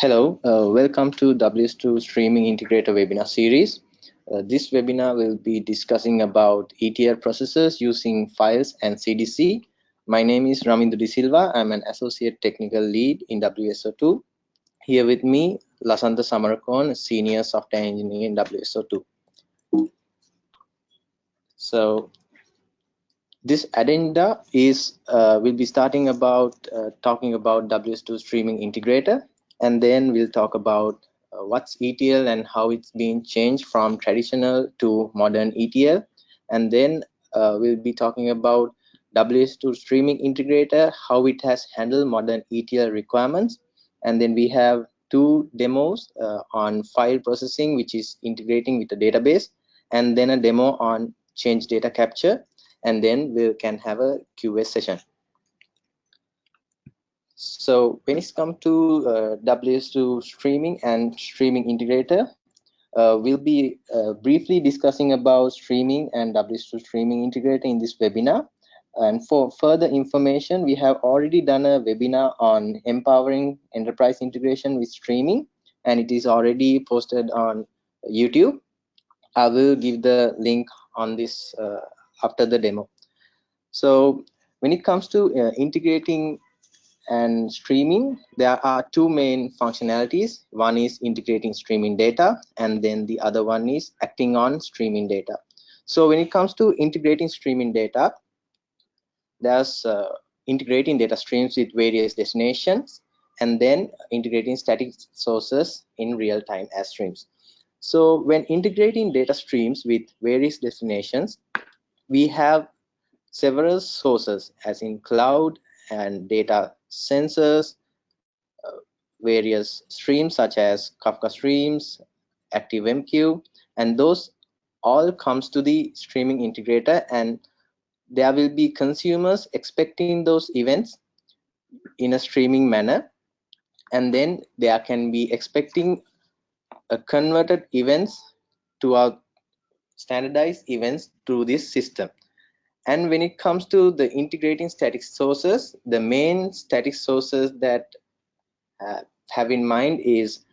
Hello, uh, welcome to WSO2 Streaming Integrator webinar series. Uh, this webinar will be discussing about ETL processes using files and CDC. My name is Ramindu De Silva. I'm an Associate Technical Lead in WSO2. Here with me, Lasantha Samarakoon, Senior Software Engineer in WSO2. So this agenda is uh, we'll be starting about uh, talking about WSO2 streaming integrator and then we'll talk about uh, what's ETL and how it's been changed from traditional to modern ETL and then uh, we'll be talking about WSO2 streaming integrator how it has handled modern ETL requirements. And then we have two demos uh, on file processing which is integrating with the database and then a demo on change data capture. And then we can have a QA session. So when it comes to uh, WSO2 streaming and streaming integrator, uh, we'll be uh, briefly discussing about streaming and WSO2 streaming integrator in this webinar. And for further information, we have already done a webinar on empowering enterprise integration with streaming, and it is already posted on YouTube. I will give the link on this uh, after the demo. So when it comes to uh, integrating and streaming, there are two main functionalities. One is integrating streaming data, and then the other one is acting on streaming data. So when it comes to integrating streaming data, there's uh, integrating data streams with various destinations, and then integrating static sources in real time as streams. So when integrating data streams with various destinations, we have several sources as in cloud and data sensors, uh, various streams such as Kafka streams, ActiveMQ, and those all comes to the streaming integrator and there will be consumers expecting those events in a streaming manner and then there can be expecting a converted events to our standardized events through this system and when it comes to the integrating static sources the main static sources that uh, have in mind is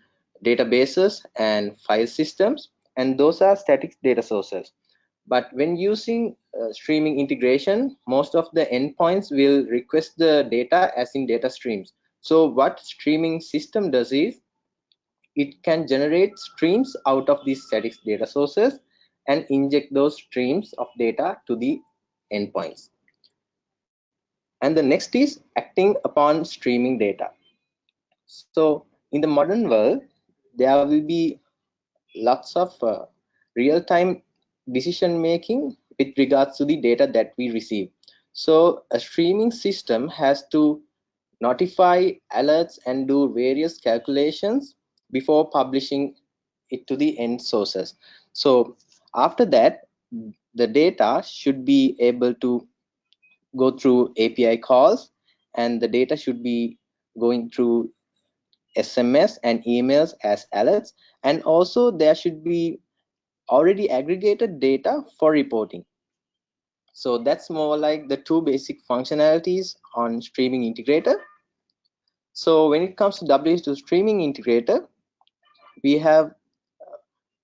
databases and file systems and those are static data sources. But when using uh, streaming integration most of the endpoints will request the data as in data streams. So what streaming system does is it can generate streams out of these static data sources and inject those streams of data to the endpoints. And the next is acting upon streaming data. So in the modern world, there will be lots of uh, real-time decision making with regards to the data that we receive. So a streaming system has to notify alerts and do various calculations before publishing it to the end sources. So after that, the data should be able to go through API calls and the data should be going through SMS and emails as alerts and also there should be already aggregated data for reporting. So that's more like the two basic functionalities on streaming integrator. So when it comes to WSO2 streaming integrator, we have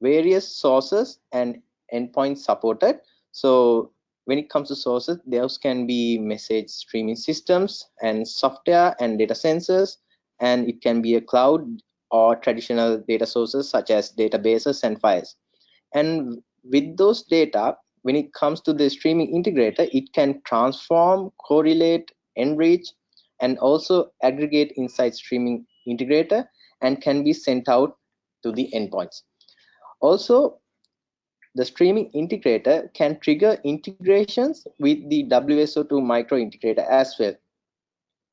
various sources and endpoints supported. So when it comes to sources, those can be message streaming systems and software and data sensors, and it can be a cloud or traditional data sources such as databases and files. And with those data, when it comes to the streaming integrator, it can transform, correlate, enrich, and also aggregate inside streaming integrator and can be sent out to the endpoints. Also, the streaming integrator can trigger integrations with the WSO2 micro integrator as well.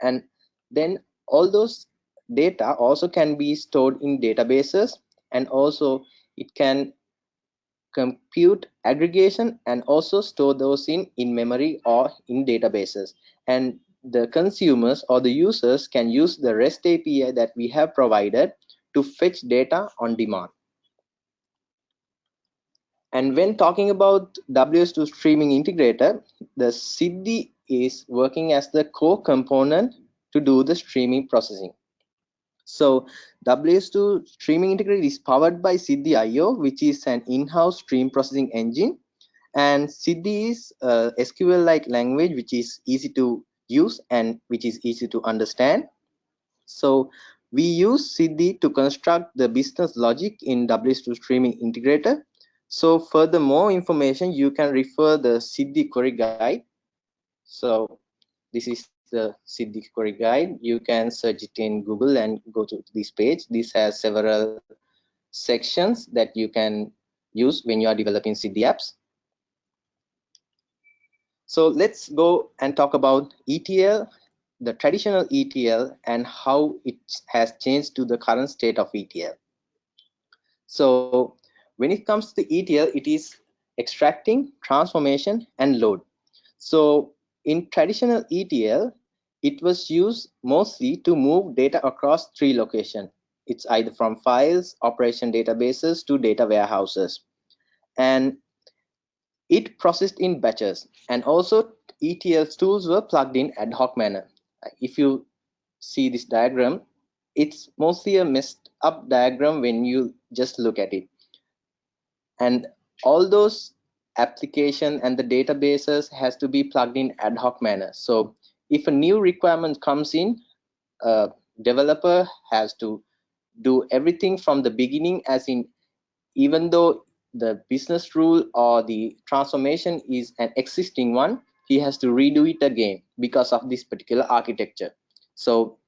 And then all those data also can be stored in databases and also it can compute aggregation and also store those in in memory or in databases and the consumers or the users can use the rest api that we have provided to fetch data on demand and when talking about WSO2 streaming integrator, the Siddhi is working as the core component to do the streaming processing. So WSO2 streaming integrator is powered by Siddhi IO, which is an in-house stream processing engine. And Siddhi is uh, a SQL-like language, which is easy to use and which is easy to understand. So we use Siddhi to construct the business logic in WSO2 streaming integrator. So further more information, you can refer the Siddhi query guide. So this is the Siddhi query guide. You can search it in Google and go to this page. This has several sections that you can use when you are developing Siddhi apps. So let's go and talk about ETL, the traditional ETL and how it has changed to the current state of ETL. So when it comes to ETL, it is extracting, transformation, and load. So in traditional ETL, it was used mostly to move data across three locations. It's either from files, operation databases to data warehouses. And it processed in batches. And also ETL tools were plugged in ad hoc manner. If you see this diagram, it's mostly a messed up diagram when you just look at it. And all those application and the databases has to be plugged in ad hoc manner. So if a new requirement comes in, a developer has to do everything from the beginning as in even though the business rule or the transformation is an existing one, he has to redo it again because of this particular architecture. So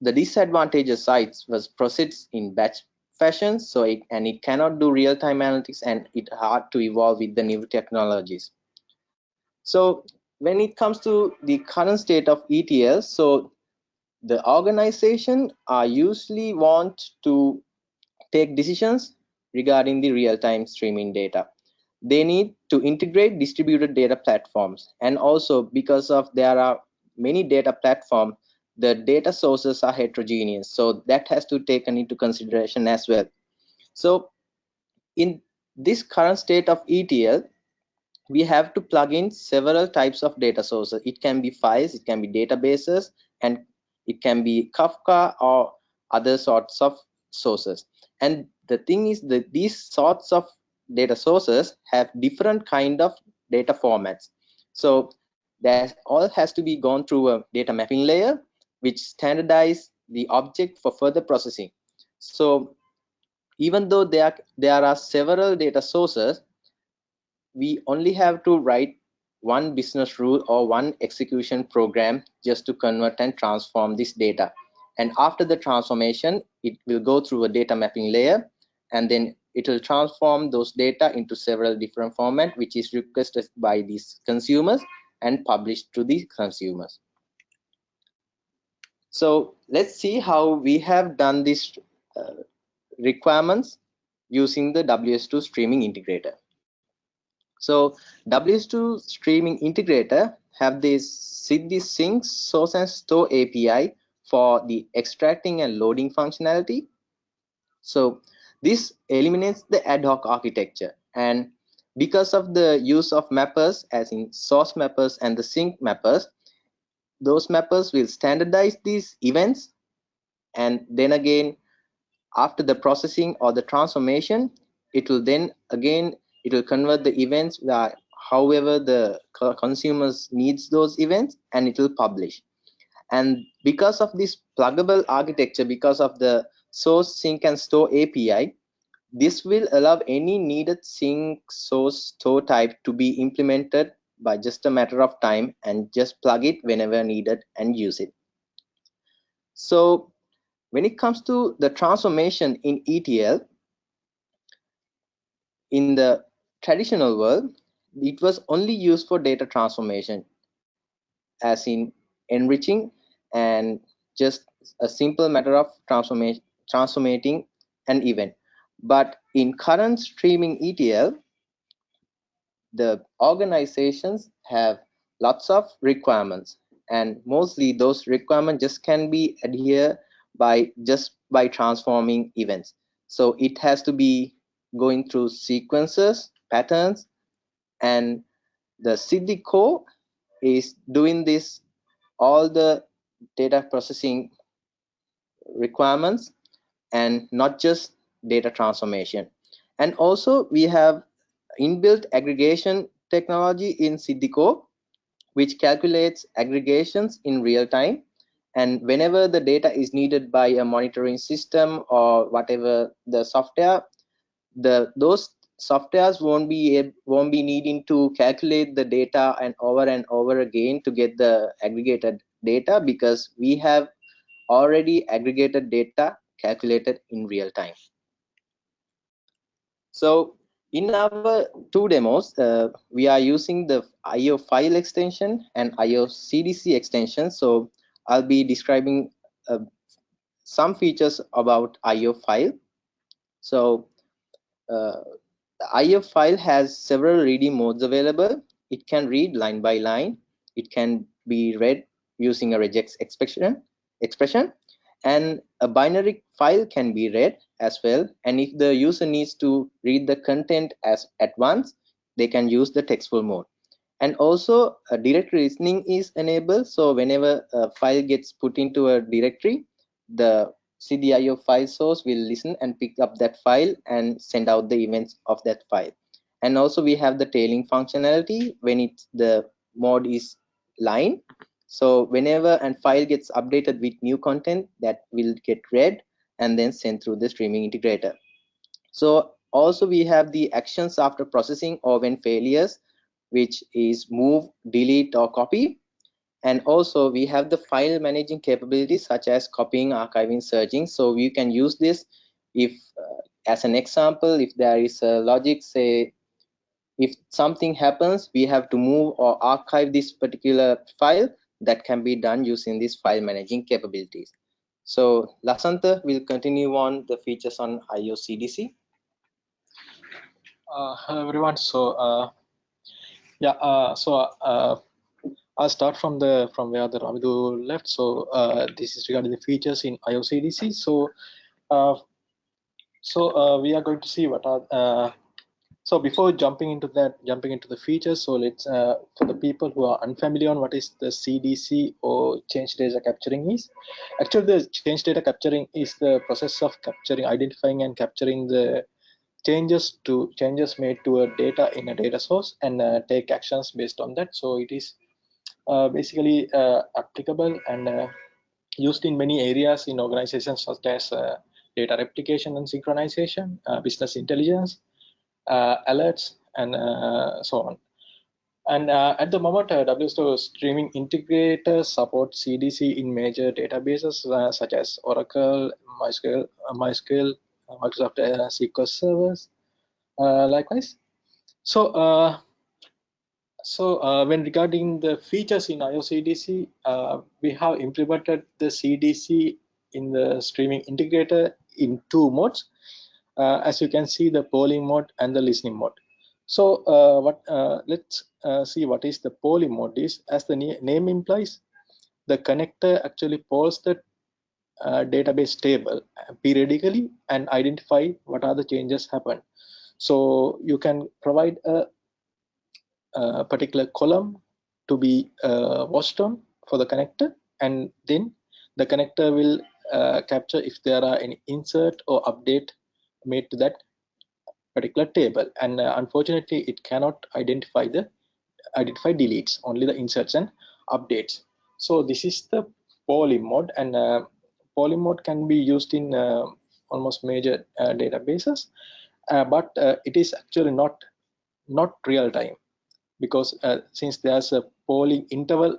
the disadvantages sites was processed in batch fashion so it and it cannot do real-time analytics and it hard to evolve with the new technologies. So when it comes to the current state of ETL so the organization are usually want to take decisions regarding the real-time streaming data. They need to integrate distributed data platforms and also because of there are many data platforms the data sources are heterogeneous. So that has to taken into consideration as well. So in this current state of etl we have to plug in several types of data sources. It can be files it can be databases and it can be kafka or other sorts of sources. And the thing is that these sorts of data sources have different kind of data formats. So that all has to be gone through a data mapping layer which standardize the object for further processing. So even though there, there are several data sources, we only have to write one business rule or one execution program just to convert and transform this data. And after the transformation, it will go through a data mapping layer and then it will transform those data into several different format which is requested by these consumers and published to the consumers. So let's see how we have done these uh, requirements using the WSO2 streaming integrator. So WSO2 streaming integrator have this Siddhi Sink source and store API for the extracting and loading functionality. So this eliminates the ad hoc architecture and because of the use of mappers as in source mappers and the sink mappers, those mappers will standardize these events. And then again after the processing or the transformation it will then again it will convert the events that however the consumers needs those events and it will publish. And because of this pluggable architecture because of the source sink and store api this will allow any needed sink source store type to be implemented by just a matter of time and just plug it whenever needed and use it. So when it comes to the transformation in ETL, in the traditional world, it was only used for data transformation, as in enriching and just a simple matter of transformation, transformating an event. But in current streaming ETL, the organizations have lots of requirements and mostly those requirements just can be adhered by just by transforming events so it has to be going through sequences patterns and the Siddhi core is doing this all the data processing requirements and not just data transformation. And also we have inbuilt aggregation technology in Siddhi which calculates aggregations in real time. And whenever the data is needed by a monitoring system or whatever the software, the those softwares won't be won't be needing to calculate the data and over and over again to get the aggregated data because we have already aggregated data calculated in real time. So in our two demos, uh, we are using the IO file extension and IO CDC extension. So I'll be describing uh, some features about IO file. So uh, the IO file has several reading modes available. It can read line by line. It can be read using a regex expression, expression and a binary file can be read as well. And if the user needs to read the content as at once they can use the textful mode. And also a directory listening is enabled. So whenever a file gets put into a directory the Siddhi IO file source will listen and pick up that file and send out the events of that file. And also we have the tailing functionality. When it's the mode is line so whenever a file gets updated with new content that will get read and then sent through the streaming integrator. So also we have the actions after processing or when failures, which is move, delete or copy. And also we have the file managing capabilities such as copying, archiving, searching. So you can use this if uh, as an example, if there is a logic say if something happens, we have to move or archive this particular file that can be done using these file managing capabilities. So Lasantha will continue on the features on IOCDC. Uh, hello everyone. So uh, yeah, uh, so uh, I'll start from the from where the Ramidu left. So uh, this is regarding the features in IOCDC. So uh, so we are going to see what are so before jumping into that, jumping into the features, so let's uh, for the people who are unfamiliar on what is the CDC or change data capturing is. Actually, the change data capturing is the process of capturing, identifying, and capturing the changes to changes made to a data in a data source and uh, take actions based on that. So it is uh, basically uh, applicable and uh, used in many areas in organizations such as uh, data replication and synchronization, business intelligence, alerts, and uh, so on. And uh, at the moment, uh, WSO streaming integrator supports CDC in major databases uh, such as Oracle, MySQL, uh, MySQL Microsoft SQL servers. likewise, so so when regarding the features in IOCDC, we have implemented the CDC in the streaming integrator in two modes uh, as you can see the polling mode and the listening mode. So uh, what uh, let's see what is the polling mode is. As the name implies the connector actually polls the uh, database table periodically and identify what are the changes happen so you can provide a, a particular column to be uh, watched on for the connector and then the connector will uh, capture if there are any insert or update made to that particular table. And uh, unfortunately it cannot identify the identify deletes only the inserts and updates. So this is the poly mode and uh, poly mode can be used in uh, almost major uh, databases. Uh, but uh, it is actually not not real time. Because since there's a polling interval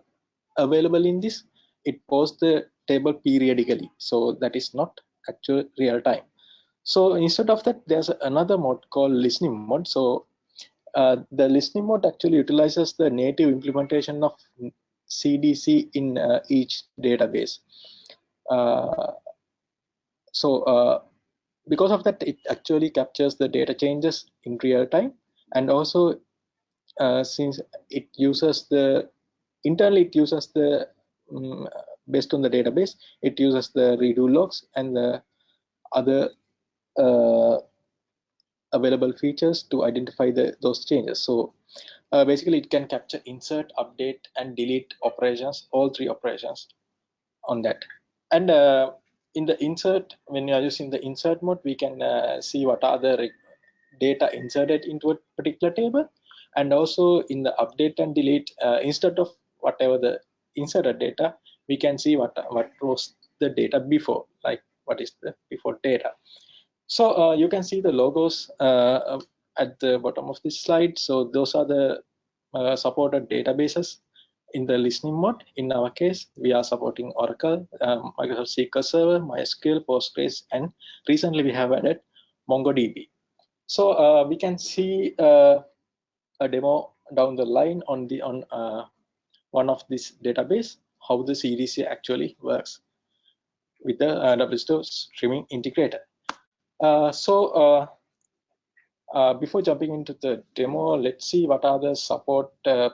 available in this it posts the table periodically. So that is not actual real time so instead of that, there's another mode called listening mode. So uh, the listening mode actually utilizes the native implementation of CDC in uh, each database. Uh, so uh, because of that, it actually captures the data changes in real time. And also, uh, since it uses the, internally it uses the, um, based on the database, it uses the redo logs and the other available features to identify the, those changes. So uh, basically it can capture insert, update and delete operations, all three operations on that. And uh, in the insert, when you are using the insert mode, we can uh, see what are the data inserted into a particular table. And also in the update and delete, uh, instead of whatever the inserted data, we can see what, what was the data before, like what is the before data. So uh, you can see the logos uh, at the bottom of this slide. So those are the uh, supported databases in the listening mode. In our case, we are supporting Oracle, um, Microsoft SQL Server, MySQL, Postgres, and recently we have added MongoDB. So uh, we can see uh, a demo down the line on the on uh, one of this database how the CDC actually works with the uh, streaming integrator. Uh, so uh, uh, before jumping into the demo, let's see what are the support, uh,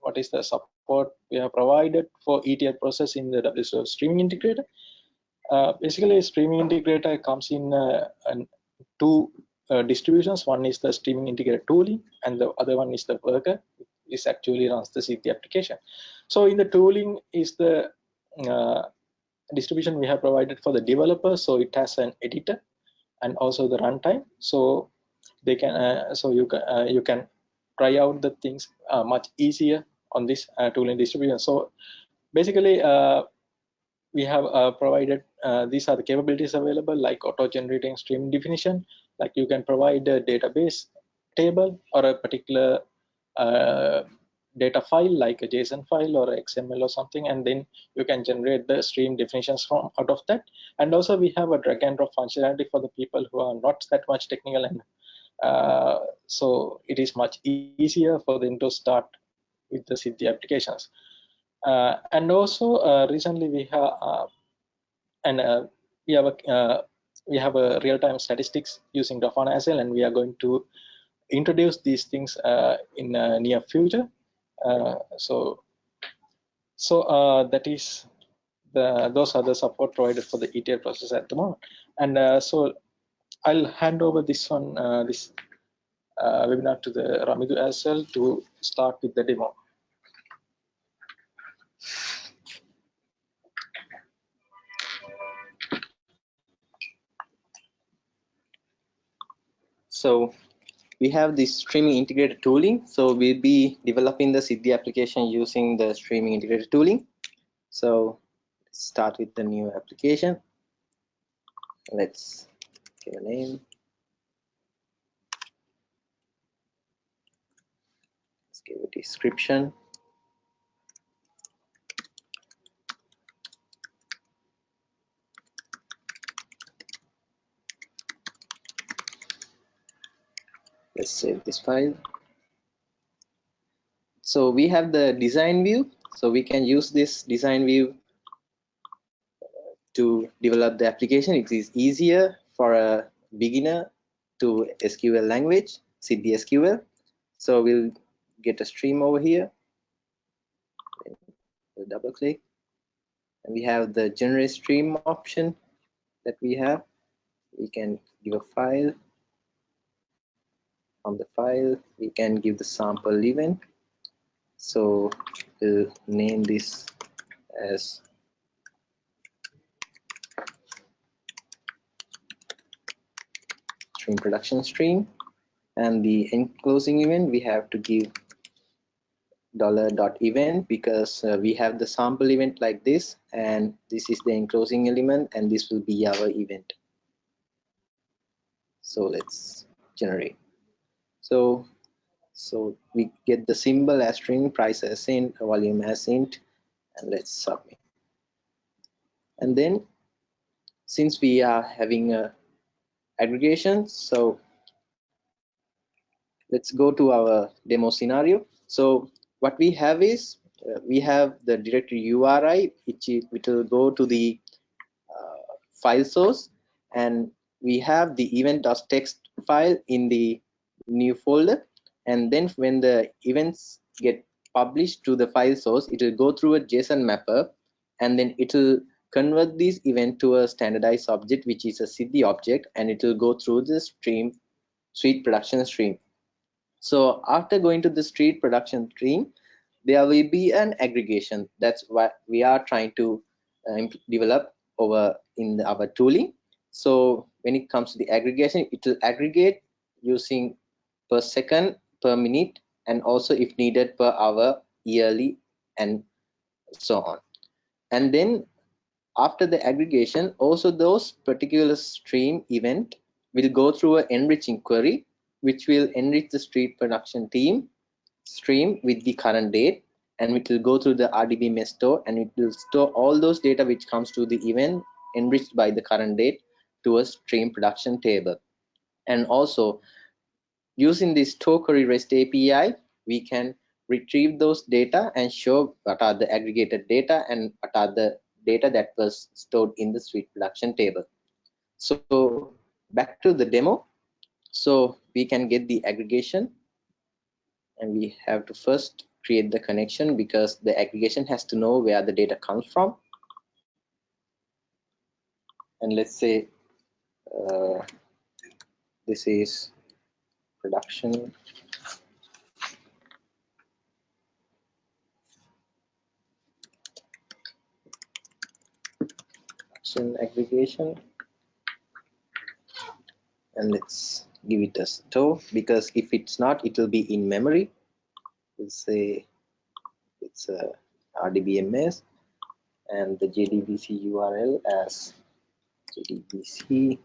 what is the support we have provided for ETL process in the WSO streaming integrator. Basically, streaming integrator comes in two distributions. One is the streaming integrator tooling, and the other one is the worker. This actually runs the Siddhi application. So in the tooling is the distribution we have provided for the developer. So it has an editor and also the runtime. So they can uh, so you can uh, you can try out the things uh, much easier on this uh, tooling distribution. So basically we have provided these are the capabilities available like auto generating stream definition like you can provide a database table or a particular uh, data file like a JSON file or XML or something, and then you can generate the stream definitions from out of that. And also we have a drag and drop functionality for the people who are not that much technical, and uh, so it is much easier for them to start with the Siddhi applications. Uh, and also uh, recently we have uh, and uh, we have a we have a real-time statistics using Grafana well, and we are going to introduce these things uh, in uh, near future. Uh, so, so uh, that is the those are the support provided for the ETL process at the moment. And so I'll hand over this one this webinar to the Ramidu as well to start with the demo. So we have the streaming integrated tooling. So we'll be developing the Siddhi application using the streaming integrated tooling. So start with the new application. Let's give a name. Let's give a description. Let's save this file. So we have the design view. So we can use this design view uh, to develop the application. It is easier for a beginner to SQL language Siddhi SQL so we'll get a stream over here. We'll double click. And we have the generate stream option that we have. We can give a file from the file we can give the sample event. So we'll name this as stream production stream. And the enclosing event we have to give dollar dot event because uh, we have the sample event like this and this is the enclosing element and this will be our event. So let's generate so so we get the symbol as string price as int volume as int and let's submit. And then since we are having a aggregation so let's go to our demo scenario. So what we have is uh, we have the directory URI which, which will go to the uh, file source and we have the event.txt file in the new folder. And then when the events get published to the file source it will go through a json mapper. And then it will convert this event to a standardized object which is a Siddhi object and it will go through the stream sweet production stream. So after going to the street production stream there will be an aggregation. That's what we are trying to uh, develop over in our tooling. So when it comes to the aggregation, it will aggregate using per second, per minute, and also if needed per hour, yearly, and so on. And then after the aggregation, also those particular stream event will go through an enriching query, which will enrich the street production team stream with the current date and it will go through the RDB RDBMS store and it will store all those data which comes to the event enriched by the current date to a stream production table. And also using this store REST API, we can retrieve those data and show what are the aggregated data and what are the data that was stored in the street production table. So back to the demo. So we can get the aggregation and we have to first create the connection because the aggregation has to know where the data comes from. And let's say uh, this is production. Production aggregation. And let's give it a store because if it's not it will be in memory. We'll say it's a rdbms and the jdbc url as jdbc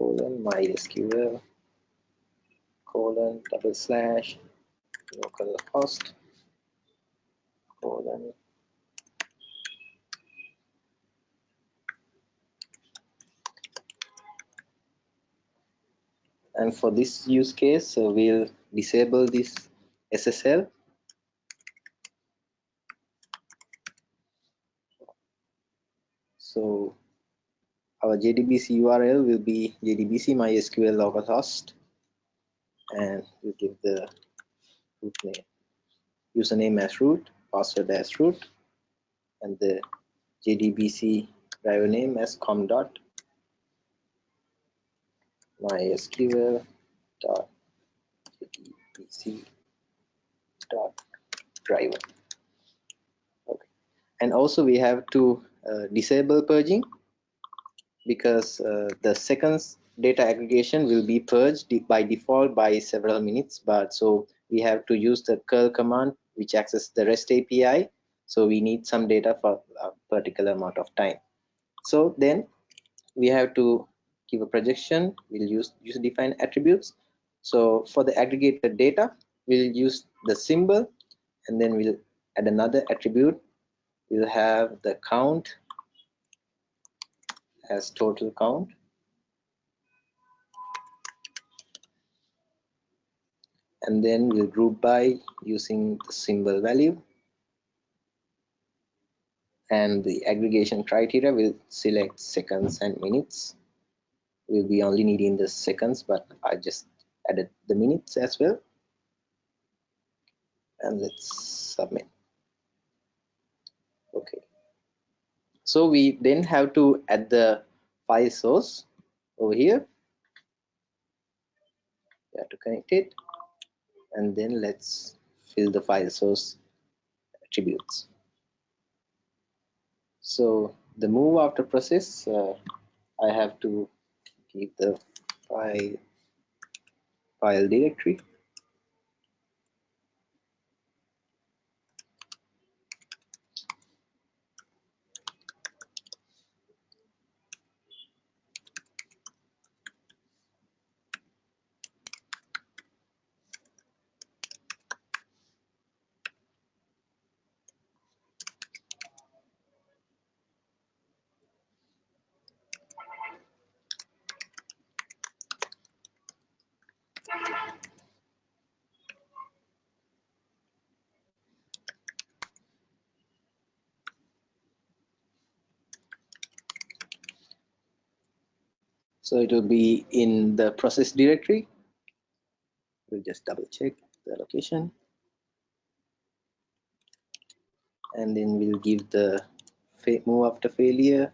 colon mysql colon double slash localhost colon. And for this use case so we'll disable this SSL so our JDBC URL will be JDBC MySQL localhost and we'll give the root name. Username as root password as root and the JDBC driver name as com dot mysql dot jdbc dot driver. Okay. And also we have to uh, disable purging because uh, the seconds data aggregation will be purged by default by several minutes but so we have to use the curl command which accesses the rest api so we need some data for a particular amount of time. So then we have to give a projection. We'll use user defined attributes. So for the aggregated data we'll use the symbol and then we'll add another attribute. We'll have the count as total count? And then we'll group by using the symbol value. And the aggregation criteria will select seconds and minutes. We'll be only needing the seconds but I just added the minutes as well. And let's submit. Okay so we then have to add the file source over here. We have to connect it. And then let's fill the file source attributes. So the move after process uh, I have to keep the file file directory So it will be in the process directory. We'll just double check the location. And then we'll give the move after failure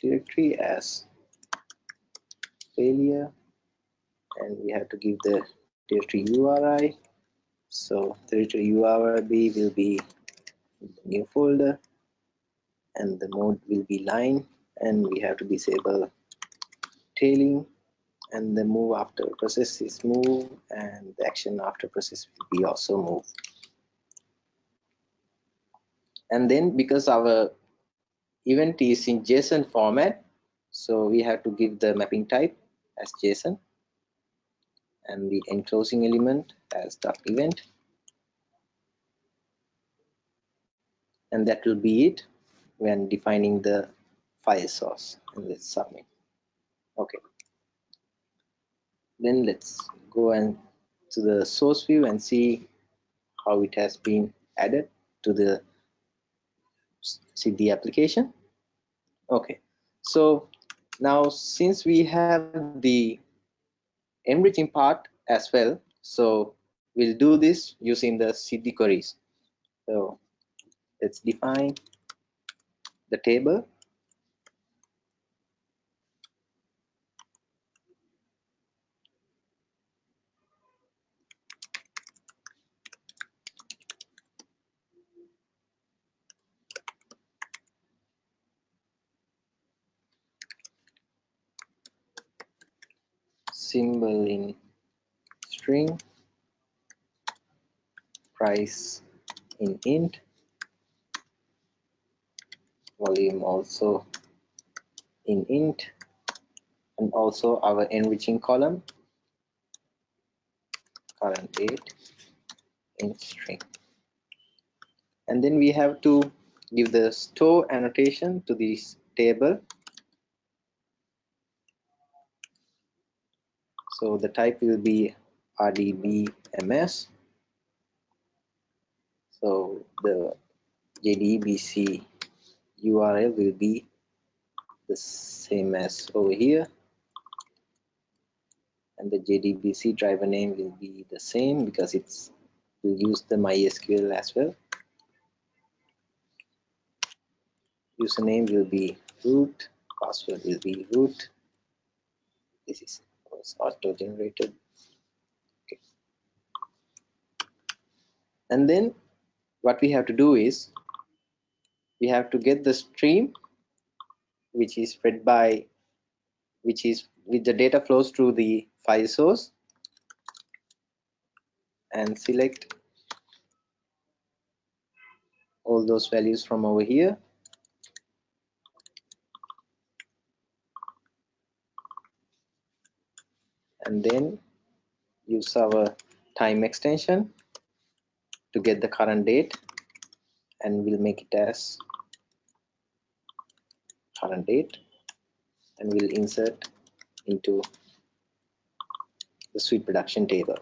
directory as failure. And we have to give the directory URI. So directory URI will be new folder and the mode will be line and we have to disable tailing and the move after process is move and the action after process will be also move and then because our event is in json format so we have to give the mapping type as json and the enclosing element as dot event. And that will be it when defining the file source and let's submit okay. Then let's go and to the source view and see how it has been added to the Siddhi application? Okay. So now since we have the enriching part as well so we'll do this using the Siddhi queries. So let's define the table symbol in string price in int volume also in int and also our enriching column current date in string. And then we have to give the store annotation to this table. So the type will be RDBMS. So the JDBC URL will be the same as over here. And the JDBC driver name will be the same because it's will use the MySQL as well. Username will be root, password will be root. This is was auto generated okay. And then what we have to do is we have to get the stream which is fed by which is with the data flows through the file source and select all those values from over here. And then use our time extension to get the current date and we'll make it as current date and we'll insert into the sweet production table.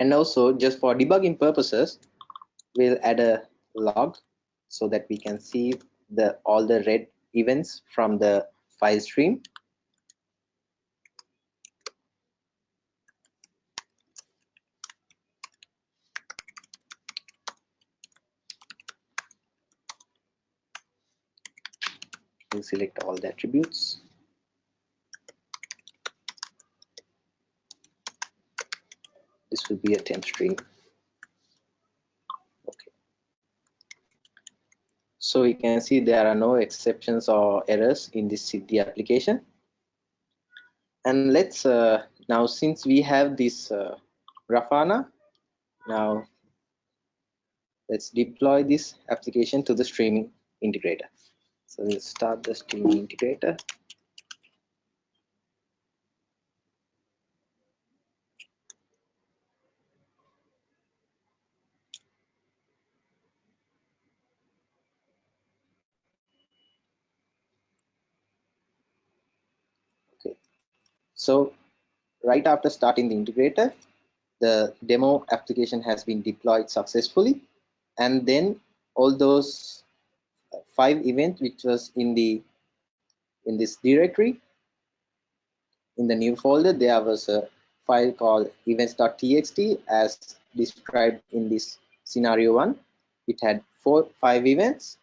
And also just for debugging purposes we'll add a log so that we can see the all the read events from the file stream select all the attributes. This will be a temp string. Okay. So you can see there are no exceptions or errors in this Siddhi application. And let's uh, now since we have this uh, Grafana now let's deploy this application to the streaming integrator so we'll start the streaming integrator. Okay, so right after starting the integrator, the demo application has been deployed successfully and then all those five event which was in the in this directory. In the new folder there was a file called events.txt as described in this scenario one. It had four five events.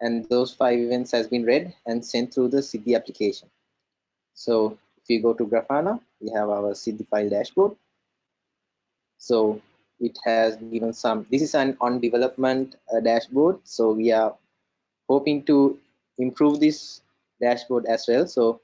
And those five events has been read and sent through the Siddhi application. So if you go to Grafana we have our Siddhi file dashboard. So it has given some, this is an on development uh, dashboard. So we are hoping to improve this dashboard as well. So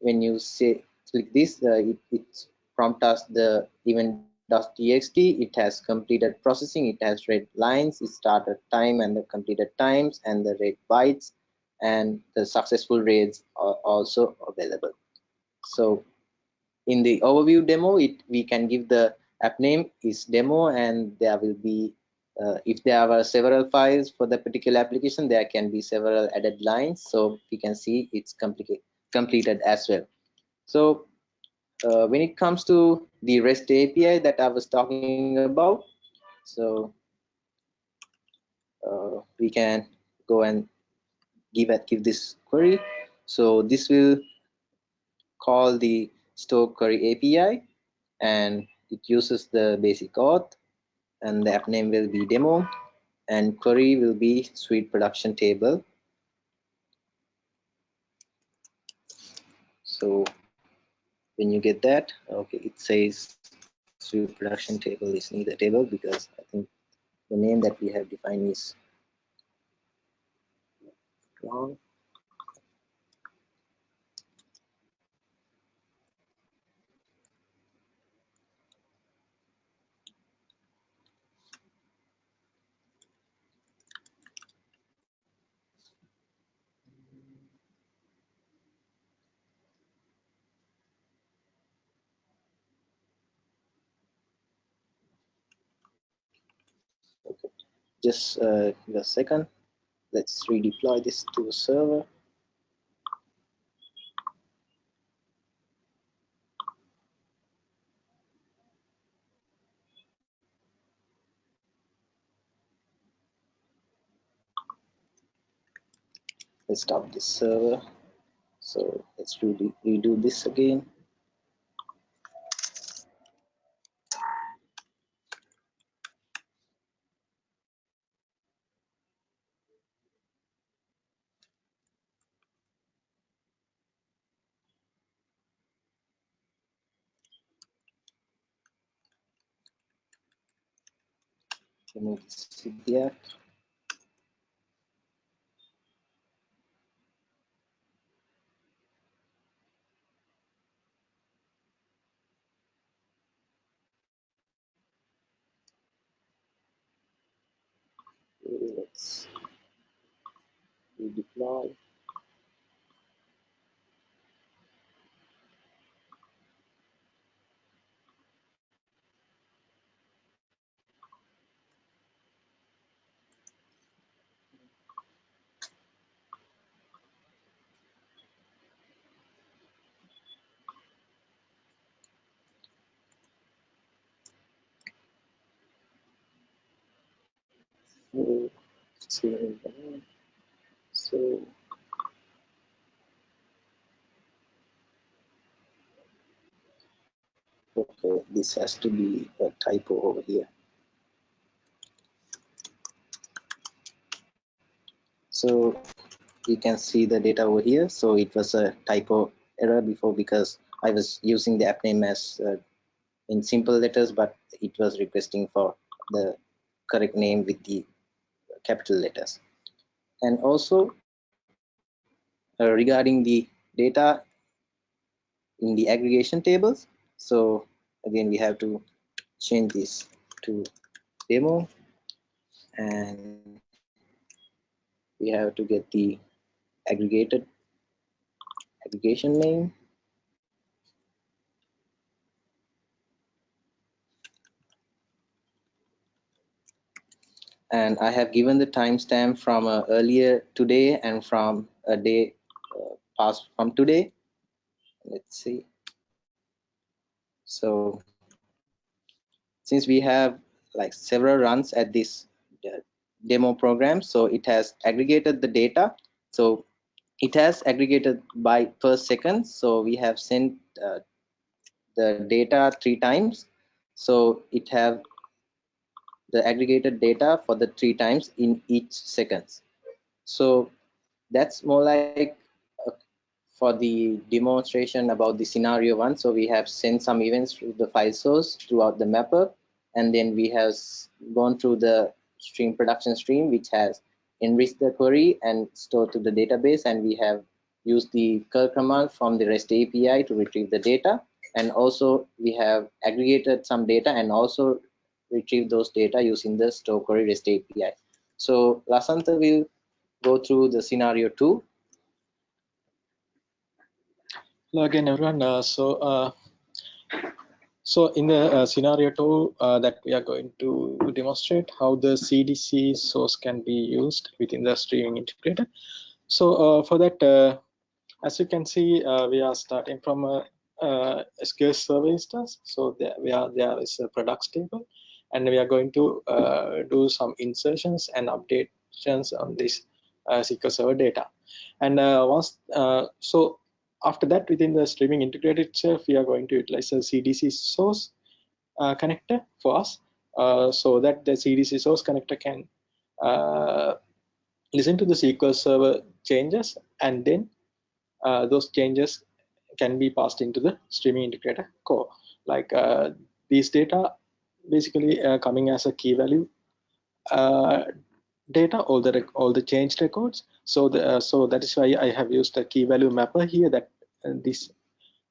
when you say click this, uh, it, it prompts us the event.txt. It has completed processing. It has read lines, it started time and the completed times and the read bytes and the successful raids are also available. So in the overview demo, it we can give the app name is demo and there will be uh, if there are several files for the particular application there can be several added lines. So we can see it's completed as well. So uh, when it comes to the rest api that i was talking about so uh, we can go and give it give this query. So this will call the store query api and it uses the basic auth and the app name will be demo and query will be sweet production table. So when you get that okay it says sweet production table is neither table because i think the name that we have defined is wrong just uh, give a second. Let's redeploy this to the server. Let's stop this server. So let's redo, redo this again no psiquiatra, So okay, this has to be a typo over here. So you can see the data over here. So it was a typo error before because I was using the app name as uh, in simple letters, but it was requesting for the correct name with the capital letters. And also uh, regarding the data in the aggregation tables. So again, we have to change this to demo and we have to get the aggregated aggregation name and I have given the timestamp from uh, earlier today and from a day uh, past from today. Let's see. So since we have like several runs at this uh, demo program, so it has aggregated the data. So it has aggregated by per second. So we have sent uh, the data three times. So it have the aggregated data for the three times in each seconds. So that's more like uh, for the demonstration about the scenario one. So we have sent some events to the file source throughout the mapper. and then we have gone through the stream production stream, which has enriched the query and stored to the database, and we have used the curl command from the REST API to retrieve the data. And also we have aggregated some data and also retrieve those data using the store query REST API. So Lasantha will go through the scenario two. Hello again, everyone. Uh, so, uh, so in the uh, scenario two uh, that we are going to demonstrate how the CDC source can be used within the streaming integrator. So uh, for that, uh, as you can see, we are starting from a, SQL Server instance. So there we are there is a products table, and we are going to do some insertions and updates on this SQL Server data. And once so after that, within the streaming integrator itself, we are going to utilize a CDC source uh, connector for us uh, so that the CDC source connector can uh, listen to the SQL Server changes and then uh, those changes can be passed into the streaming integrator core. Like uh, these data basically uh, coming as a key value data, all the all the change records. So the so that is why I have used a key value mapper here that this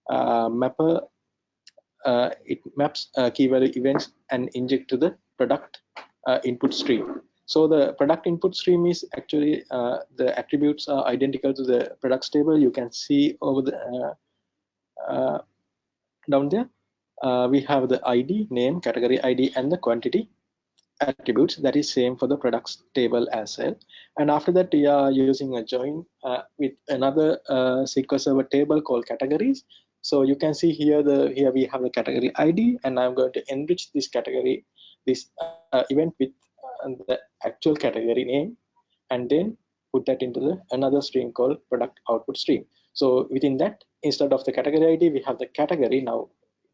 uh, mapper uh, it maps uh, key value events and inject to the product input stream. So the product input stream is actually the attributes are identical to the products table. You can see over the down there. Uh, we have the ID, name, category ID, and the quantity attributes. That is same for the products table as well. And after that we are using a join uh, with another uh, SQL Server table called categories. So you can see here the here we have the category ID and I'm going to enrich this category this uh, event with uh, the actual category name and then put that into the another stream called product output stream so within that instead of the category ID we have the category now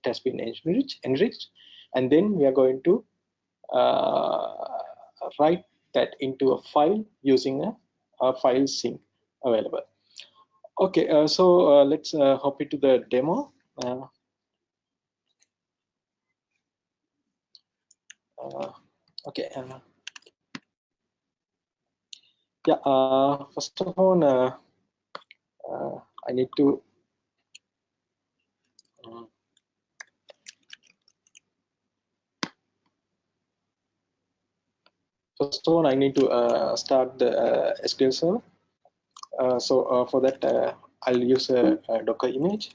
has been enriched enriched and then we are going to uh, write that into a file using a, a file sink available. Okay, uh, so uh, let's uh, hop into the demo. Uh, uh, okay. yeah, first of all, I need to First of all, I need to uh, start the uh, SQL Server. Uh, so uh, for that, uh, I'll use a, a Docker image.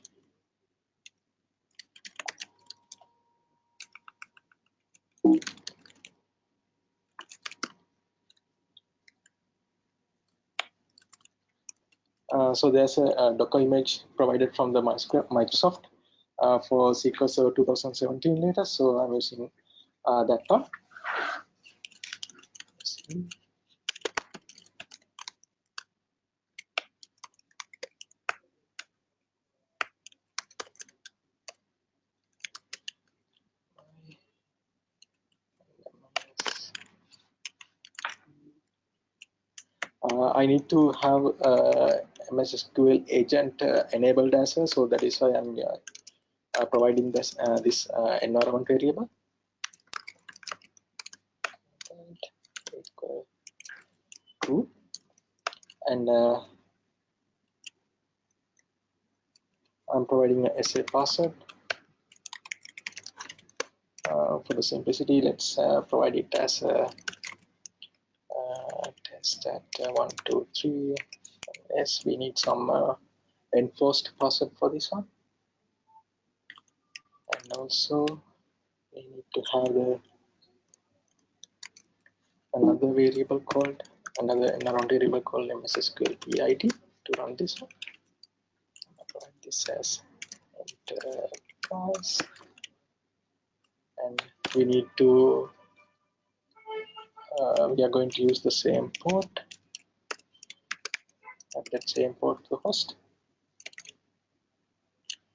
Uh, so there's a, a, Docker image provided from the Microsoft for SQL Server 2017 latest. So I'm using that one. Uh, I need to have uh, MS SQL agent uh, enabled as well, so that is why I'm uh, uh, providing this uh, this environment variable. And uh, I'm providing a SA password uh, for the simplicity. Let's uh, provide it as a uh, test at uh, one two three. Yes we need some uh, enforced password for this one. And also we need to have the another variable called another another variable called MSSQL PID to run this one. This as enterprise, and we need to uh, we are going to use the same port. At that same port to host,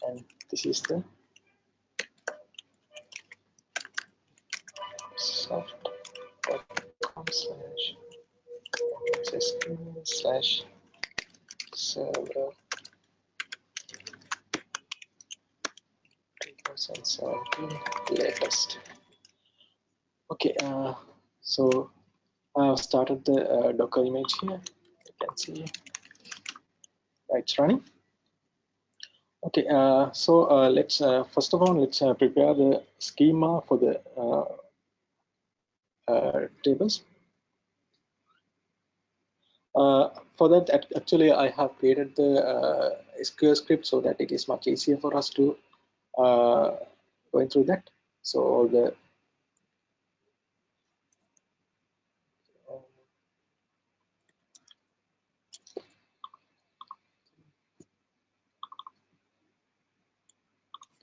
and this is the slash server 2017 latest Okay, uh, so I've started the uh, Docker image here. You can see it's running. Okay, uh, so uh, let's uh, first of all let's uh, prepare the schema for the uh, uh, tables. For that, actually, I have created the SQL script so that it is much easier for us to going through that. So all the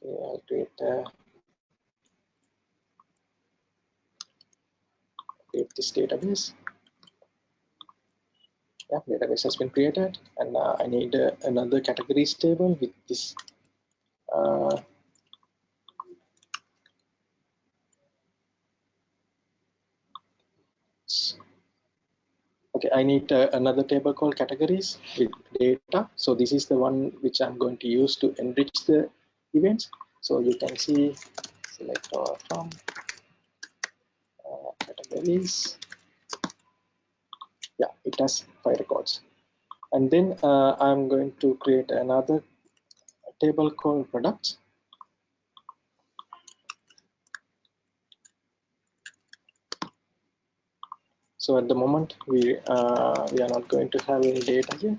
I'll create uh, create this database. Yeah, database has been created, and uh, I need uh, another categories table with this. Uh, okay, I need uh, another table called categories with data. So this is the one which I'm going to use to enrich the events. So you can see select from uh, categories. Yeah, it has five records. And then uh, I'm going to create another table called products. So at the moment we uh, we are not going to have any data here.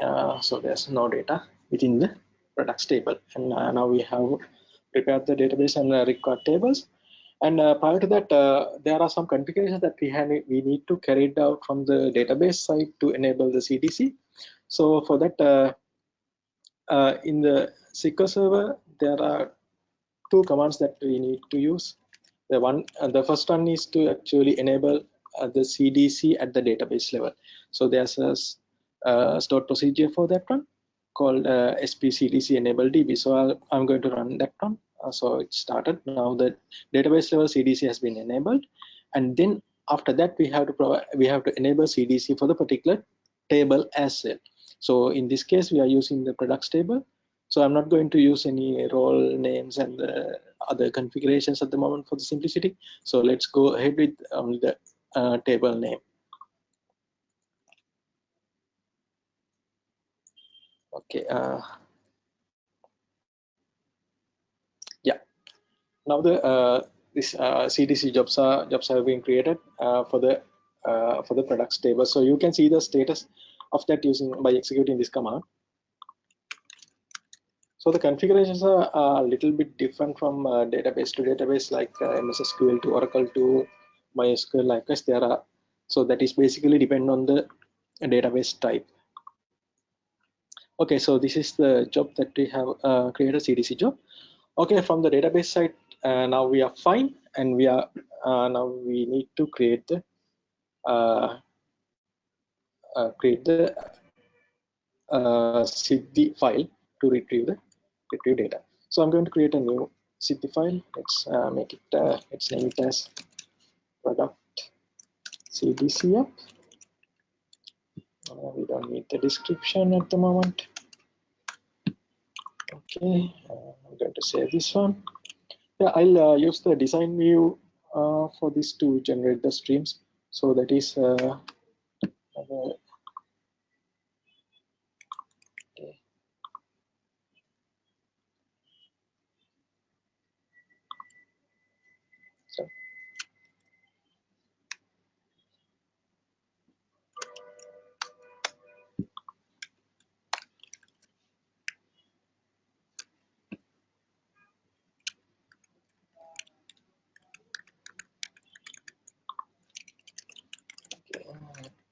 Uh, so there's no data within the products table. And uh, now we have prepared the database and uh, record tables. And uh, prior to that, uh, there are some configurations that we have we need to carry it out from the database side to enable the CDC. So for that, in the SQL Server, there are two commands that we need to use. The one, the first one is to actually enable the CDC at the database level. So there's a stored procedure for that one called uh, spcdc enable db so i am going to run that one. Uh, so it started. Now the database level cdc has been enabled. And then after that we have to provide we have to enable cdc for the particular table as well. So in this case we are using the products table. So i'm not going to use any role names and other configurations at the moment for the simplicity. So let's go ahead with um, the uh, table name okay uh, yeah. Now the uh, this uh, cdc jobs are jobs have been created uh, for the uh, for the products table. So you can see the status of that using by executing this command. So the configurations are, a little bit different from uh, database to database like ms sql to oracle to mysql like this. There are so that is basically depend on the database type okay so this is the job that we have uh, created cdc job. Okay from the database side uh, now we are fine and we are uh, now we need to create the uh, uh, create the uh, Siddhi file to retrieve the retrieve data. So i'm going to create a new Siddhi file. Let's make it let's name it as product cdc app uh, we don't need the description at the moment. Okay uh, i'm going to save this one. Yeah i'll uh, use the design view uh, for this to generate the streams. So that is uh,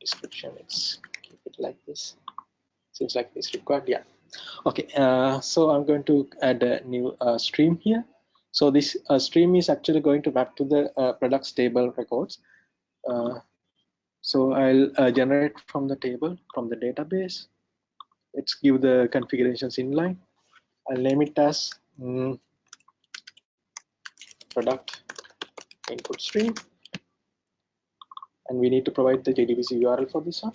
description let's keep it like this seems like it's required yeah. Okay uh, so i'm going to add a new uh, stream here. So this uh, stream is actually going to map to the uh, products table records. Uh, so i'll uh, generate from the table from the database. Let's give the configurations inline. I'll name it as mm, product input stream. And we need to provide the JDBC URL for this one.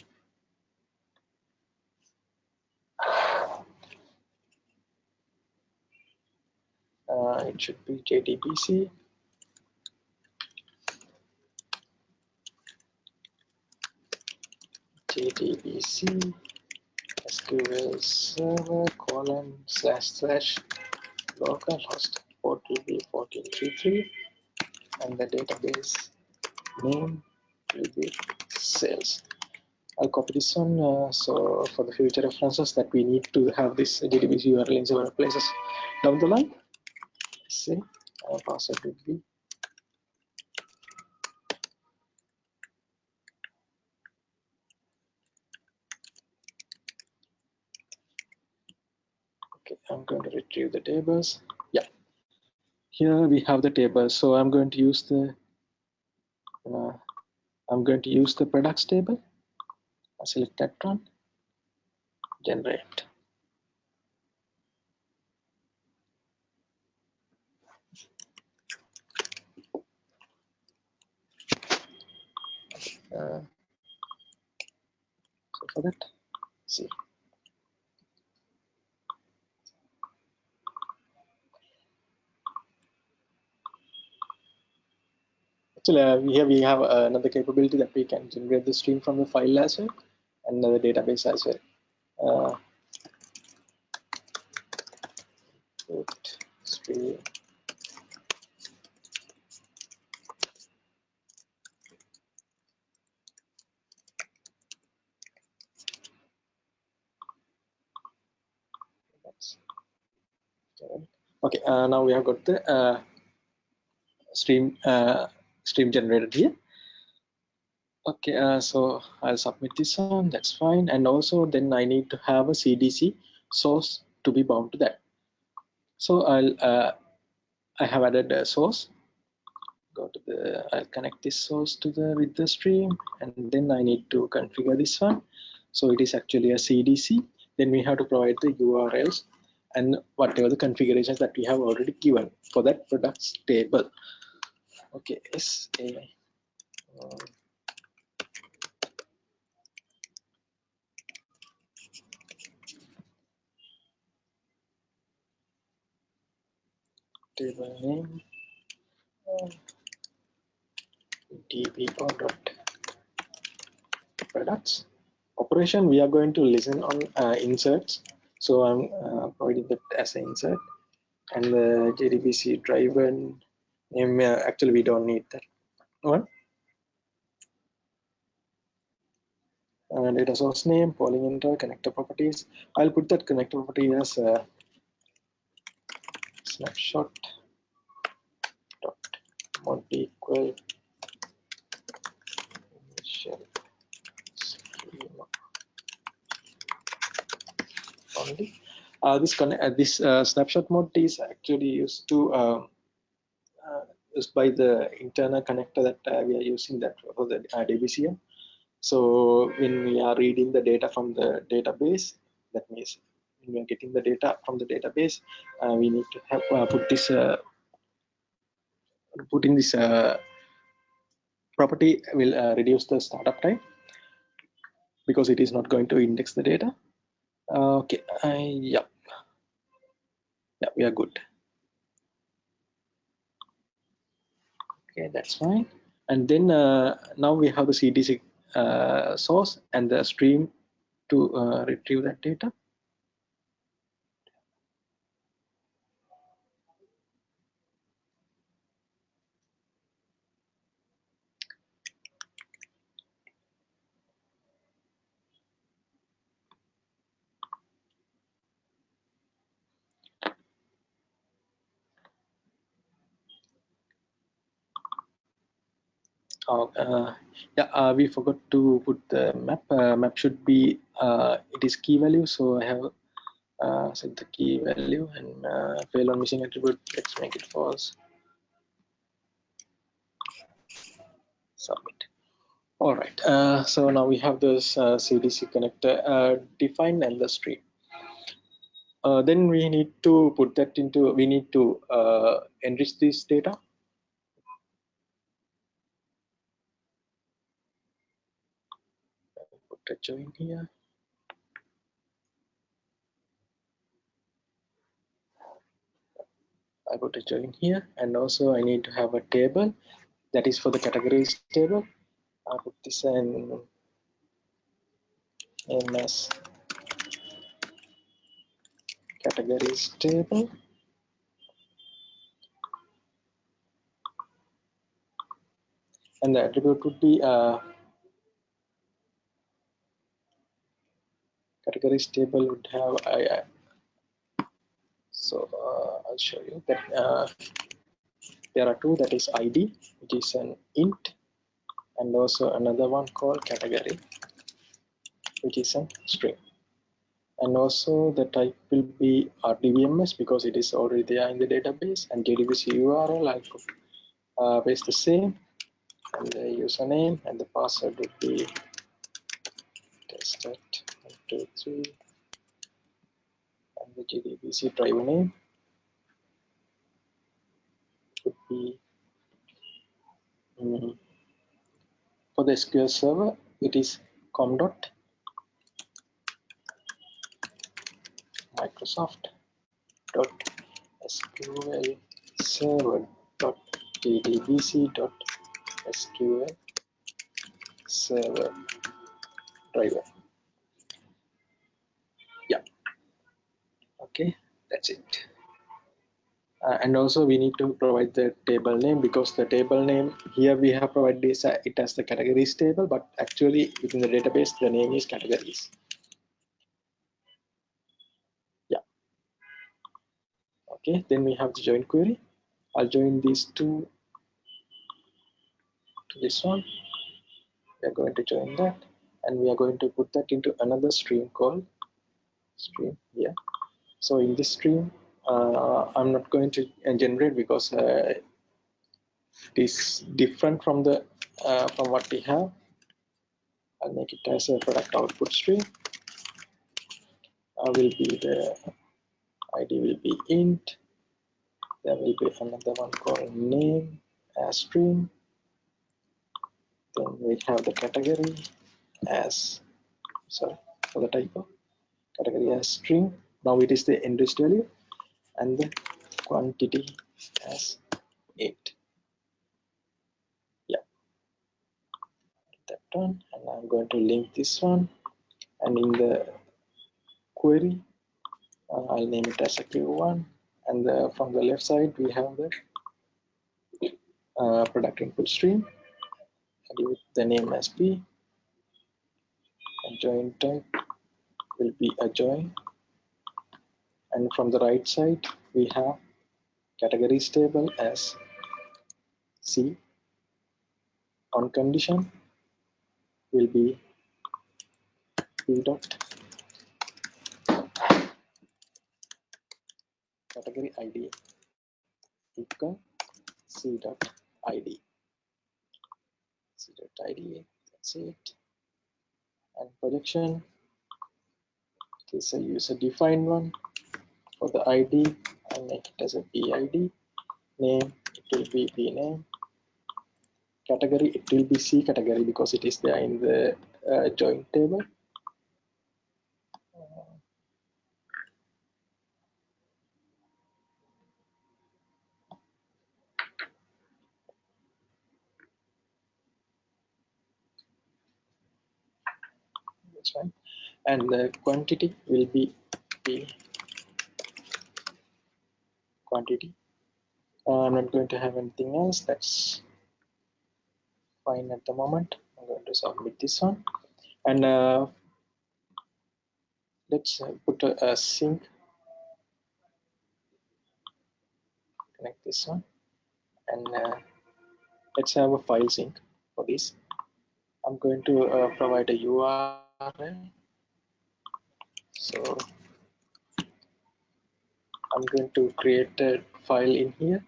uh, should be JDBC. JDBC SQL Server colon slash slash localhost port will be 1433 and the database name will be sales. I'll copy this one. Uh, so for the future references that we need to have this JDBC URL in several places down the line. See, our password would be okay i'm going to retrieve the tables. Yeah. Here we have the table. So i'm going to use the uh, i'm going to use the products table. I select that one generate uh, for that see Actually, uh, here we have uh, another capability that we can generate the stream from the file as well and the database as well. Uh, stream okay uh, now we have got the uh, stream uh, stream generated here. Okay uh, so i'll submit this one that's fine. And also then i need to have a cdc source to be bound to that. So i'll uh, i have added a source. Go to the i'll connect this source to the with the stream and then i need to configure this one. So it is actually a cdc then we have to provide the urls and whatever the configurations that we have already given for that products table. Okay s a um, table name uh, db dot products. Operation we are going to listen on uh, inserts so i'm uh, providing that as an insert. And the jdbc driver name uh, actually we don't need that one. And data source name polling enter connector properties. I'll put that connector property as a snapshot. Dot mod equal initial. schema only uh, this uh, this uh, snapshot mode is actually used to uh, uh, used by the internal connector that uh, we are using that for the Debezium. So when we are reading the data from the database, that means when we are getting the data from the database, we need to have put this putting this property will reduce the startup time because it is not going to index the data. Okay, yeah yeah we are good. Okay that's fine. And then uh, now we have the cdc uh, source and the stream to uh, retrieve that data Oh, uh, yeah, uh, we forgot to put the map. Uh, map should be uh, it is key value, so I have uh, set the key value and uh, fail on missing attribute. Let's make it false. Submit. All right. Uh, so now we have this CDC connector defined and the stream. Then we need to put that into. We need to enrich this data put a join here. I go to join here and also I need to have a table that is for the categories table. I put this in MS categories table. And the attribute would be uh, categories table would have I, so uh, I'll show you that uh, there are two that is id which is an int and also another one called category which is a string. And also the type will be rdbms because it is already there in the database and jdbc url i could uh, paste the same and the username and the password would be tested two three and the jdbc driver name would be um, for the sql server it is com dot Microsoft dot SQL server dot jdbc dot SQL server driver. Yeah. Okay, that's it. Uh, and also we need to provide the table name because the table name here we have provided this uh, it as the categories table but actually within the database the name is categories Yeah. okay then we have the join query i'll join these two to this one we are going to join that and we are going to put that into another stream called stream here so in this stream uh, i'm not going to generate because uh, it is different from the uh, from what we have. I'll make it as a product output stream. I will be the id will be int. There will be another one called name as string then we have the category as sorry for the typo category as string now it is the interest value and the quantity as 8 yeah. That one and i'm going to link this one. And in the query uh, I'll name it as a q1 and the, from the left side we have the uh, product input stream. And with the name as p. And join type will be a join and from the right side we have categories table as c. On condition will be p dot category id equal c dot id c dot id that's it. And projection it is a user defined one for the id i make it as a bid name it will be b name. Category it will be c category because it is there in the uh, join table. That's fine. And the quantity will be the quantity. Uh, I'm not going to have anything else. That's fine at the moment. I'm going to submit this one. And uh, let's uh, put a, a sink connect this one. And uh, let's have a file sink for this. I'm going to uh, provide a URL so I'm going to create a file in here.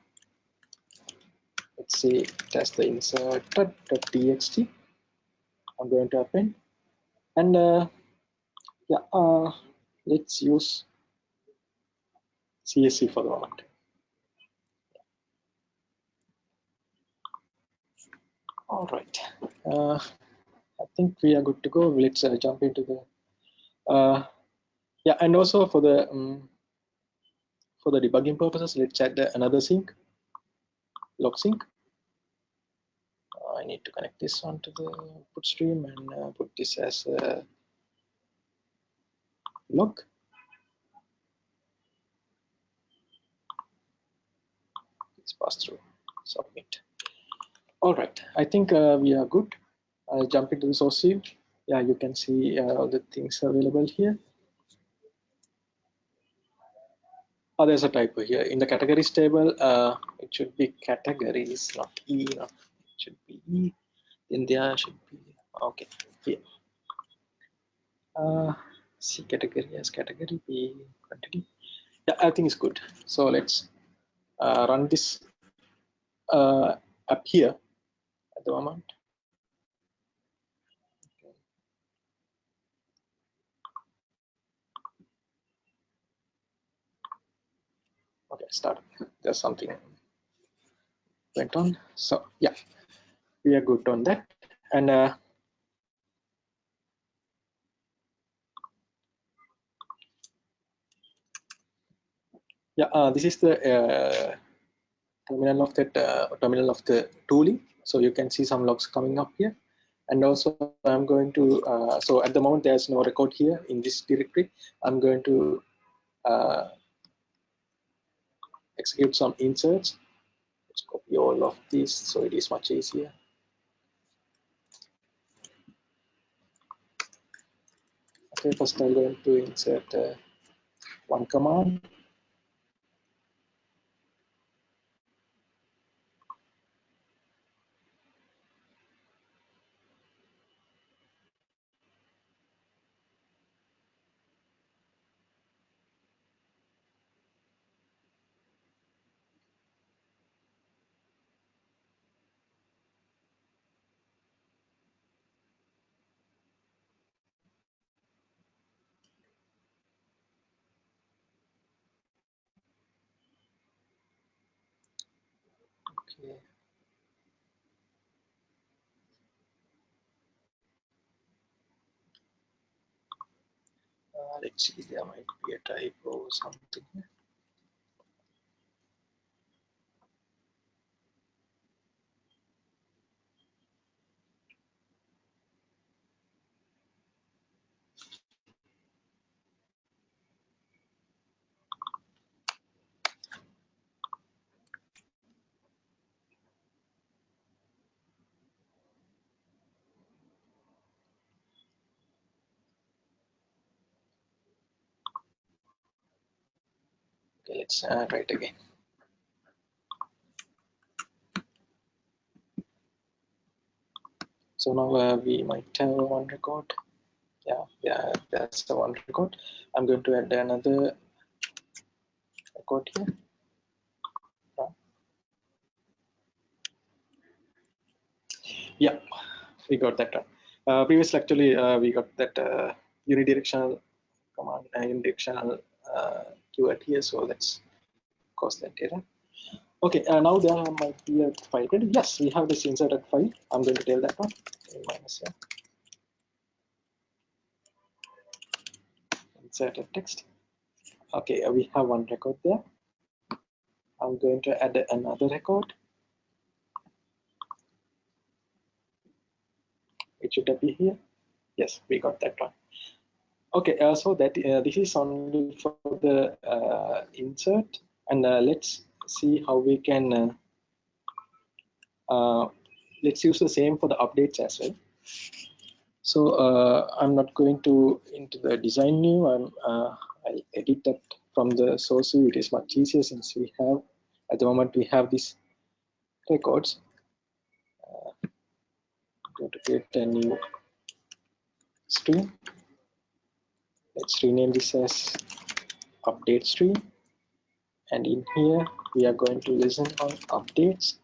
Let's say it has the insert.txt I'm going to append. And uh, yeah uh, let's use CSV for the moment. All right. Uh, I think we are good to go. Let's uh, jump into the uh, yeah and also for the um, for the debugging purposes, let's add another sink, log sink. Uh, I need to connect this one to the input stream and uh, put this as a log. Let's pass through, submit. All right, I think uh, we are good. I'll jump into the source view. Yeah, you can see uh, all the things available here. Oh, there's a typo here. In the categories table, uh, it should be categories, not E. It should be E. In there should be, okay, here. Uh, C category as category, B quantity. Yeah, I think it's good. So let's uh, run this uh, up here at the moment. Start. There's something went on. So yeah. We are good on that. And uh, yeah uh, this is the uh, terminal of that uh, terminal of the tooling. So you can see some logs coming up here. And also i'm going to uh, so at the moment there's no record here in this directory. I'm going to uh, execute some inserts. Let's copy all of these so it is much easier. Okay, first I'm going to insert uh, one command. Okay. Let's see, there might be a typo or something. Okay, let's uh, try it again. So now uh, we might have one record. Yeah, yeah, that's the one record. I'm going to add another record here. Yeah, we got that one. Uh, previously, actually, uh, we got that uh, unidirectional command, uh, unidirectional uh, keyword here. So let's cause that error. Okay, uh, now there might be a file. Yes, we have this inserted file. I'm going to tell that one. Minus here. Inserted text. Okay, uh, we have one record there. I'm going to add another record. It should be here. Yes, we got that one. Okay, uh, so that uh, this is only for the uh, insert, and uh, let's see how we can. Uh, uh, let's use the same for the updates as well. So I'm not going to into the design new. I'm I'll edit that from the source view. It is much easier since we have at the moment we have these records. I'm going to create a new stream let's rename this as update stream. And in here we are going to listen on updates.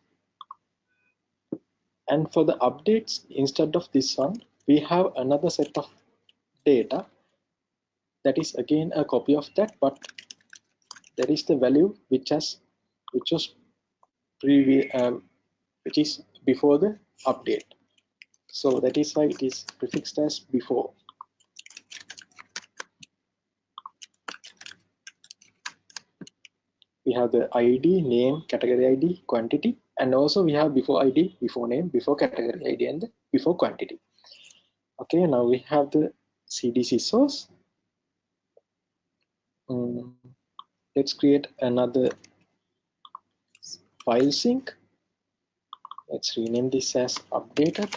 And for the updates instead of this one we have another set of data. That is again a copy of that but there is the value which has which was previous um, which is before the update. So that is why it is prefixed as before we have the id name category id quantity and also we have before id before name before category id and before quantity. Okay now we have the cdc source. Um, let's create another file sink. Let's rename this as updated.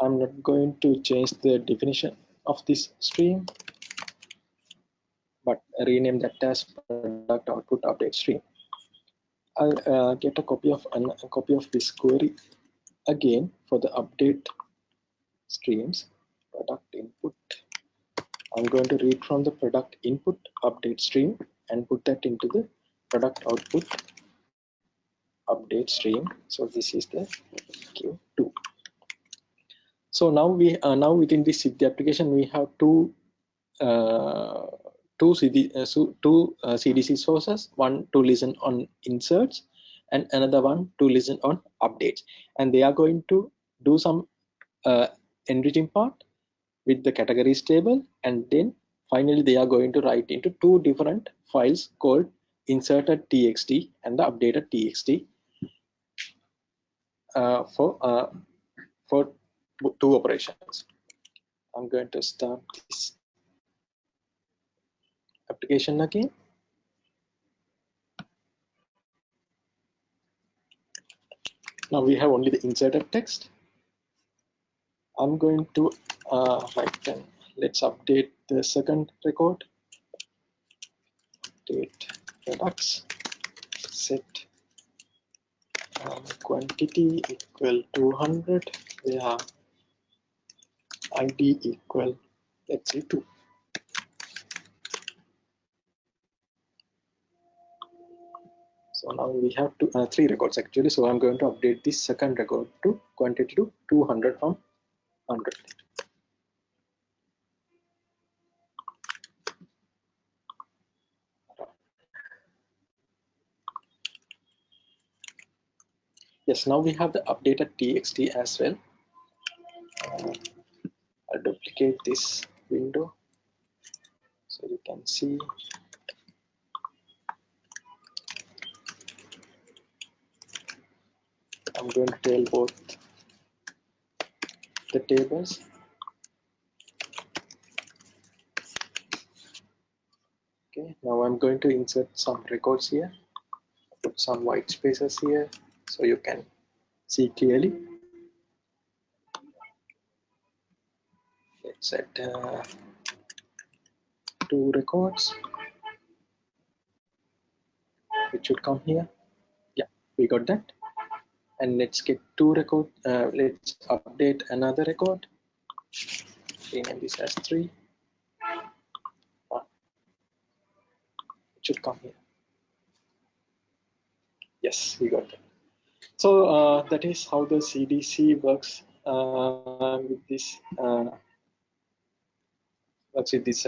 I'm not going to change the definition of this stream but rename that as product output update stream. I'll uh, get a copy of a copy of this query again for the update streams product input. I'm going to read from the product input update stream and put that into the product output update stream. So this is the q2 so now we uh, now within this Siddhi application we have two uh, two CD, uh, two uh, CDC sources one to listen on inserts and another one to listen on updates and they are going to do some uh, enriching part with the categories table and then finally they are going to write into two different files called inserted txt and the updated txt uh, for uh, for two operations. I'm going to start this application again. Now we have only the inserted text. I'm going to uh, write then let's update the second record. Update products set um, quantity equal 200 we have id equal let's say 2 so now we have two uh, three records actually. So i'm going to update this second record to quantity to 200 from 100 yes now we have the updated txt as well. I'll duplicate this window so you can see I'm going to tell both the tables. Okay now I'm going to insert some records here put some white spaces here so you can see clearly. Let's set uh, two records it should come here. Yeah we got that and let's get two record uh, let's update another record. Rename this as three. It should come here. Yes we got it. So uh, that is how the CDC works uh, with this uh, works with this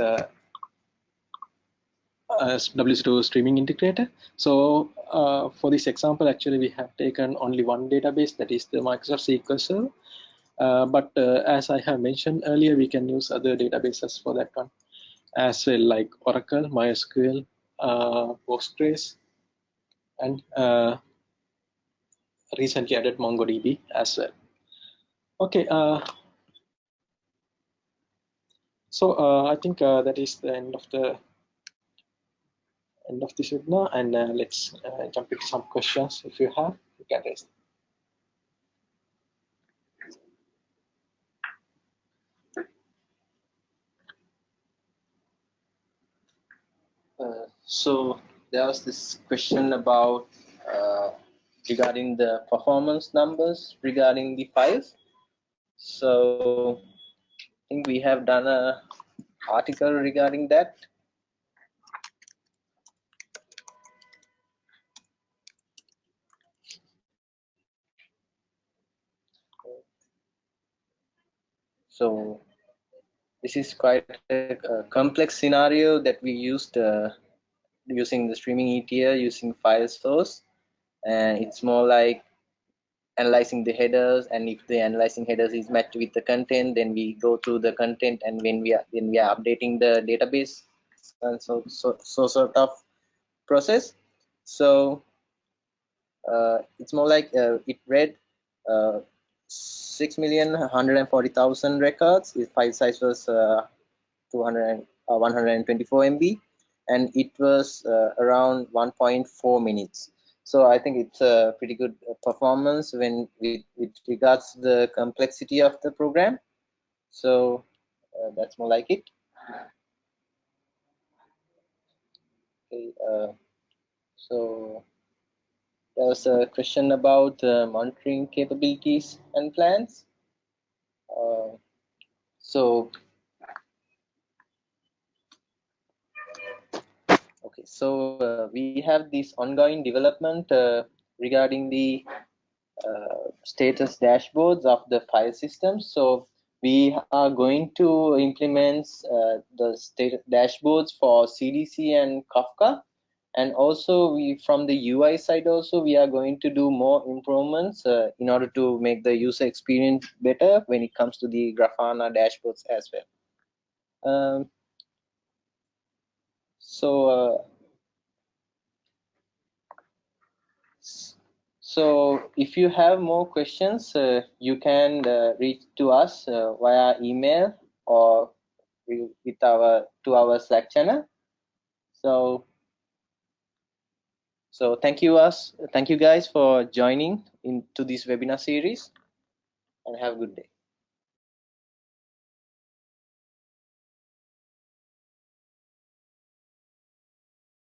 uh, WSO2 streaming integrator. So uh, for this example, actually we have taken only one database that is the Microsoft SQL Server. Uh, but uh, as I have mentioned earlier, we can use other databases for that one as well, like Oracle, MySQL, Postgres, and recently added MongoDB as well. Okay, uh, so uh, I think uh, that is the end of the end of this webinar, and uh, let's uh, jump into some questions. If you have, you can raise. Uh, so there was this question about regarding the performance numbers regarding the files. So I think we have done a article regarding that. So this is quite a, a complex scenario that we used uh, using the streaming ETL using file source and it's more like analyzing the headers and if the analyzing headers is matched with the content then we go through the content and when we are when we are updating the database and so so, so sort of process. So uh, it's more like uh, it read uh, 6,140,000 records. Its file size was uh, 200 uh, 124 MB, and it was uh, around 1.4 minutes. So I think it's a pretty good performance when it, with regards the complexity of the program. So uh, that's more like it. Okay, uh, so there was a question about uh, monitoring capabilities and plans. Uh, so, okay, so uh, we have this ongoing development uh, regarding the uh, status dashboards of the file system. So we are going to implement uh, the dashboards for CDC and Kafka. And also we from the UI side also we are going to do more improvements uh, in order to make the user experience better when it comes to the Grafana dashboards as well. Um, so uh, So if you have more questions, uh, you can uh, reach to us uh, via email or with our to our Slack channel. So so thank you us thank you guys for joining into this webinar series and have a good day.